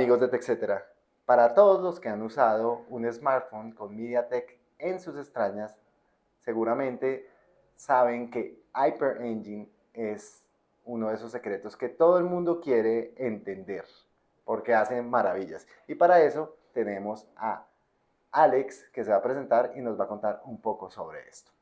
Amigos de TechCetera, para todos los que han usado un smartphone con MediaTek en sus extrañas, seguramente saben que Hyper Engine es uno de esos secretos que todo el mundo quiere entender, porque hacen maravillas. Y para eso tenemos a Alex, que se va a presentar y nos va a contar un poco sobre esto.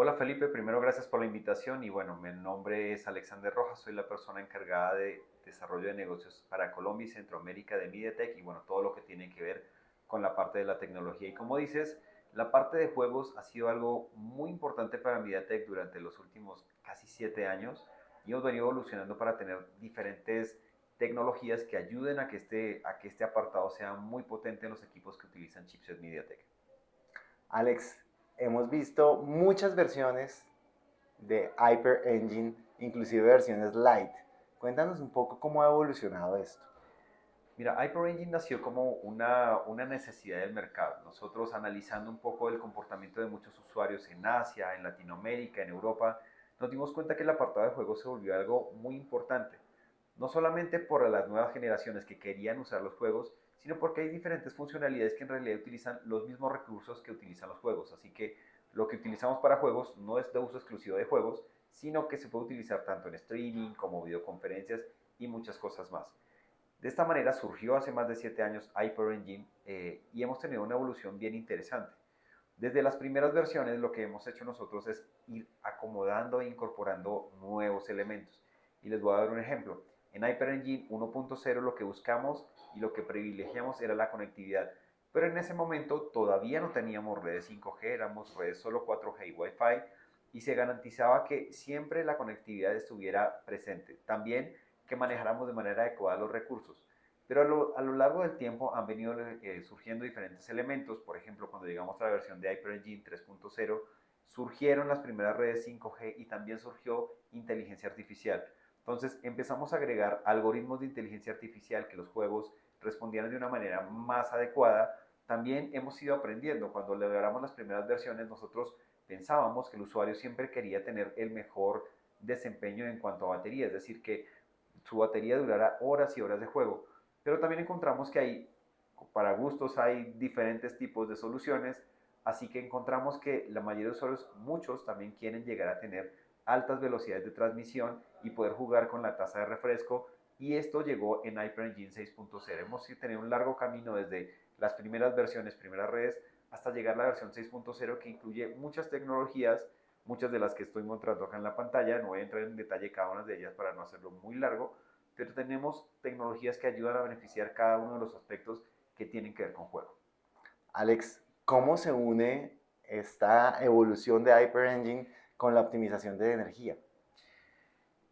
Hola Felipe, primero gracias por la invitación y bueno, mi nombre es Alexander Rojas, soy la persona encargada de desarrollo de negocios para Colombia y Centroamérica de MediaTek y bueno, todo lo que tiene que ver con la parte de la tecnología. Y como dices, la parte de juegos ha sido algo muy importante para MediaTek durante los últimos casi siete años y hemos venido evolucionando para tener diferentes tecnologías que ayuden a que este, a que este apartado sea muy potente en los equipos que utilizan chipset MediaTek. Alex, hemos visto muchas versiones de Hyper Engine, inclusive versiones light. Cuéntanos un poco cómo ha evolucionado esto. Mira, Hyper Engine nació como una, una necesidad del mercado. Nosotros analizando un poco el comportamiento de muchos usuarios en Asia, en Latinoamérica, en Europa, nos dimos cuenta que el apartado de juegos se volvió algo muy importante. No solamente por las nuevas generaciones que querían usar los juegos, sino porque hay diferentes funcionalidades que en realidad utilizan los mismos recursos que utilizan los juegos. Así que lo que utilizamos para juegos no es de uso exclusivo de juegos, sino que se puede utilizar tanto en streaming como videoconferencias y muchas cosas más. De esta manera surgió hace más de 7 años Hyper Engine eh, y hemos tenido una evolución bien interesante. Desde las primeras versiones lo que hemos hecho nosotros es ir acomodando e incorporando nuevos elementos. Y les voy a dar un ejemplo. En Hyper Engine 1.0 lo que buscamos y lo que privilegiamos era la conectividad. Pero en ese momento todavía no teníamos redes 5G, éramos redes solo 4G y Wi-Fi y se garantizaba que siempre la conectividad estuviera presente. También que manejáramos de manera adecuada los recursos. Pero a lo, largo del tiempo han venido eh, surgiendo diferentes elementos. Por ejemplo, cuando llegamos a la versión de Hyper Engine 3.0, surgieron las primeras redes 5G y también surgió inteligencia artificial. Entonces empezamos a agregar algoritmos de inteligencia artificial que los juegos respondieran de una manera más adecuada. También hemos ido aprendiendo. Cuando logramos las primeras versiones, nosotros pensábamos que el usuario siempre quería tener el mejor desempeño en cuanto a batería, es decir, que su batería durara horas y horas de juego. Pero también encontramos que hay, para gustos, hay diferentes tipos de soluciones, así que encontramos que la mayoría de usuarios, muchos también quieren llegar a tener altas velocidades de transmisión y poder jugar con la tasa de refresco y esto llegó en Hyper Engine 6.0. Hemos tenido un largo camino desde las primeras versiones, primeras redes, hasta llegar a la versión 6.0 que incluye muchas tecnologías, muchas de las que estoy mostrando acá en la pantalla, no voy a entrar en detalle cada una de ellas para no hacerlo muy largo, pero tenemos tecnologías que ayudan a beneficiar cada uno de los aspectos que tienen que ver con juego. Alex, ¿cómo se une esta evolución de Hyper Engine con la optimización de energía.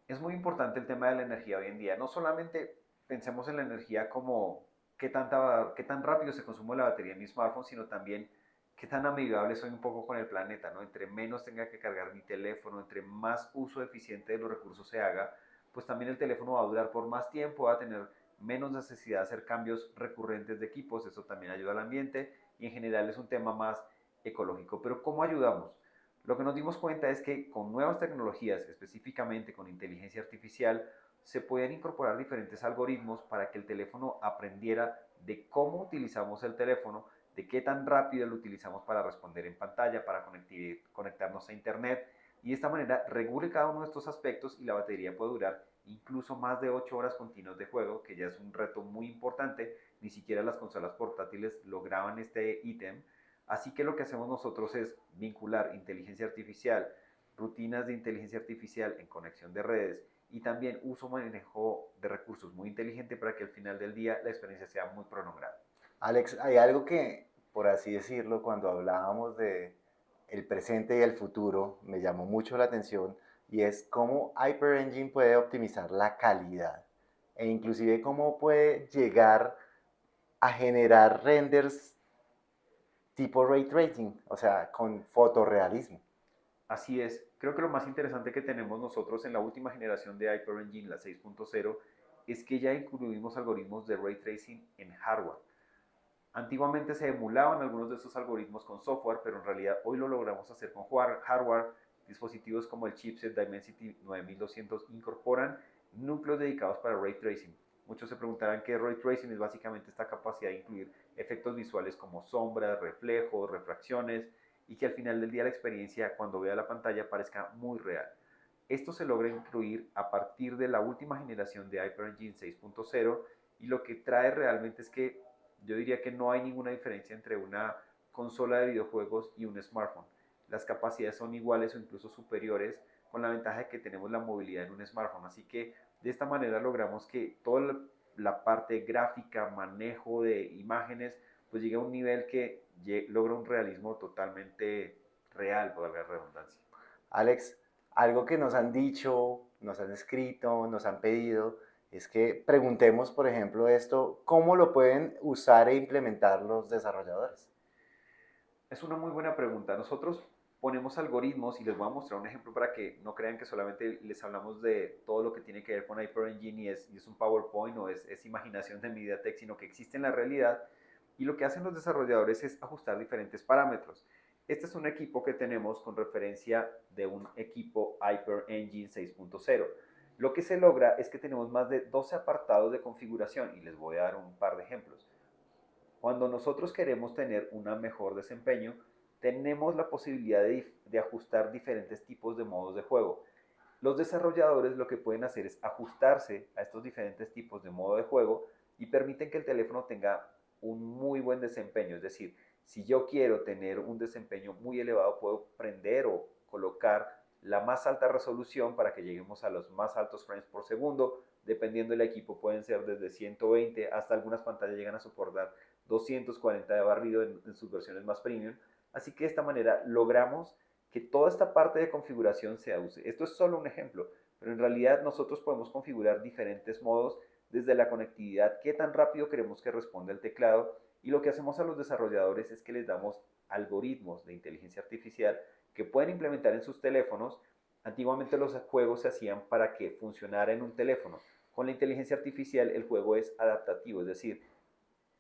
Es muy importante el tema de la energía hoy en día. No solamente pensemos en la energía como qué, tan rápido se consume la batería en mi smartphone, sino también qué tan amigable soy un poco con el planeta. ¿no? Entre menos tenga que cargar mi teléfono, entre más uso eficiente de los recursos se haga, pues también el teléfono va a durar por más tiempo, va a tener menos necesidad de hacer cambios recurrentes de equipos, eso también ayuda al ambiente y en general es un tema más ecológico. Pero ¿cómo ayudamos? Lo que nos dimos cuenta es que con nuevas tecnologías, específicamente con inteligencia artificial, se pueden incorporar diferentes algoritmos para que el teléfono aprendiera de cómo utilizamos el teléfono, de qué tan rápido lo utilizamos para responder en pantalla, para conectarnos a internet. Y de esta manera regule cada uno de estos aspectos y la batería puede durar incluso más de 8 horas continuas de juego, que ya es un reto muy importante, ni siquiera las consolas portátiles lograban este ítem, Así que lo que hacemos nosotros es vincular inteligencia artificial, rutinas de inteligencia artificial en conexión de redes y también uso manejo de recursos muy inteligente para que al final del día la experiencia sea muy prolongada. Alex, hay algo que, por así decirlo, cuando hablábamos de el presente y el futuro, me llamó mucho la atención y es cómo Hyper Engine puede optimizar la calidad e inclusive cómo puede llegar a generar renders tipo ray tracing, o sea, con fotorrealismo. Así es. Creo que lo más interesante que tenemos nosotros en la última generación de Hyper Engine, la 6.0, es que ya incluimos algoritmos de ray tracing en hardware. Antiguamente se emulaban algunos de esos algoritmos con software, pero en realidad hoy lo logramos hacer con hardware. Dispositivos como el chipset Dimensity 9200 incorporan núcleos dedicados para ray tracing. Muchos se preguntarán qué Ray Tracing es básicamente esta capacidad de incluir efectos visuales como sombras, reflejos, refracciones y que al final del día la experiencia cuando vea la pantalla parezca muy real. Esto se logra incluir a partir de la última generación de HyperEngine 6.0 y lo que trae realmente es que yo diría que no hay ninguna diferencia entre una consola de videojuegos y un smartphone. Las capacidades son iguales o incluso superiores con la ventaja de que tenemos la movilidad en un smartphone. Así que de esta manera logramos que toda la parte gráfica, manejo de imágenes, pues llegue a un nivel que logra un realismo totalmente real, por la redundancia. Alex, algo que nos han dicho, nos han escrito, nos han pedido, es que preguntemos, por ejemplo, esto, ¿cómo lo pueden usar e implementar los desarrolladores? Es una muy buena pregunta. Nosotros ponemos algoritmos y les voy a mostrar un ejemplo para que no crean que solamente les hablamos de todo lo que tiene que ver con Hyper Engine y es, y es un PowerPoint o es, es, imaginación de MediaTek, sino que existe en la realidad y lo que hacen los desarrolladores es ajustar diferentes parámetros. Este es un equipo que tenemos con referencia de un equipo Hyper Engine 6.0. Lo que se logra es que tenemos más de 12 apartados de configuración y les voy a dar un par de ejemplos. Cuando nosotros queremos tener un mejor desempeño, tenemos la posibilidad de, de, ajustar diferentes tipos de modos de juego. Los desarrolladores lo que pueden hacer es ajustarse a estos diferentes tipos de modo de juego y permiten que el teléfono tenga un muy buen desempeño. Es decir, si yo quiero tener un desempeño muy elevado, puedo prender o colocar la más alta resolución para que lleguemos a los más altos frames por segundo. Dependiendo del equipo pueden ser desde 120 hasta algunas pantallas llegan a soportar 240 de barrido en, en sus versiones más premium. Así que de esta manera logramos que toda esta parte de configuración se use. Esto es solo un ejemplo, pero en realidad nosotros podemos configurar diferentes modos desde la conectividad, qué tan rápido queremos que responda el teclado y lo que hacemos a los desarrolladores es que les damos algoritmos de inteligencia artificial que pueden implementar en sus teléfonos. Antiguamente los juegos se hacían para que funcionara en un teléfono. Con la inteligencia artificial el juego es adaptativo, es decir,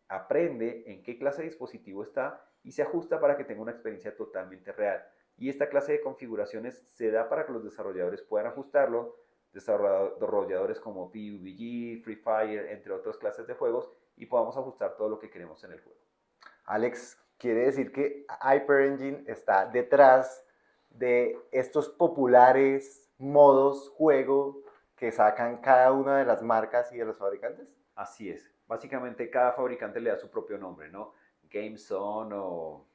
aprende en qué clase de dispositivo está y se ajusta para que tenga una experiencia totalmente real. Y esta clase de configuraciones se da para que los desarrolladores puedan ajustarlo, desarrolladores como PUBG, Free Fire, entre otras clases de juegos, y podamos ajustar todo lo que queremos en el juego. Alex, quiere decir que Hyper Engine está detrás de estos populares modos juego que sacan cada una de las marcas y de los fabricantes? Así es. Básicamente cada fabricante le da su propio nombre, ¿no? GameZone o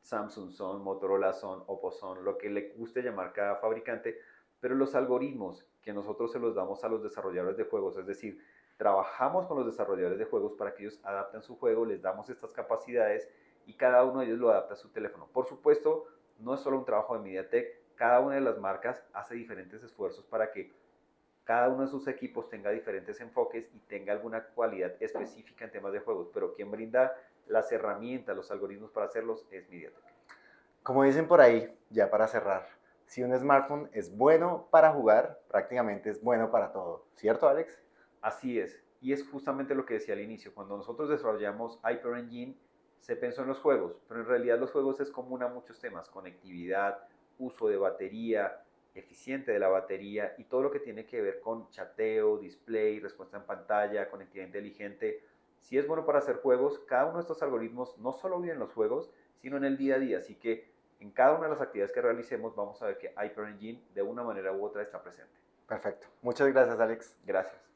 Samsung Zone, Motorola Zone, Oppo lo que le guste llamar cada fabricante, pero los algoritmos que nosotros se los damos a los desarrolladores de juegos, es decir, trabajamos con los desarrolladores de juegos para que ellos adapten su juego, les damos estas capacidades y cada uno de ellos lo adapta a su teléfono. Por supuesto, no es solo un trabajo de MediaTek, cada una de las marcas hace diferentes esfuerzos para que cada uno de sus equipos tenga diferentes enfoques y tenga alguna cualidad específica en temas de juegos, pero quien brinda las herramientas, los algoritmos para hacerlos es MediaTek. Como dicen por ahí, ya para cerrar, si un smartphone es bueno para jugar, prácticamente es bueno para todo, ¿cierto Alex? Así es, y es justamente lo que decía al inicio, cuando nosotros desarrollamos Hyper Engine, se pensó en los juegos, pero en realidad los juegos es común a muchos temas, conectividad, uso de batería, eficiente de la batería y todo lo que tiene que ver con chateo, display, respuesta en pantalla, conectividad inteligente. Si es bueno para hacer juegos, cada uno de estos algoritmos no solo viven en los juegos, sino en el día a día. Así que en cada una de las actividades que realicemos vamos a ver que Hyper Engine de una manera u otra está presente. Perfecto. Muchas gracias, Alex. Gracias.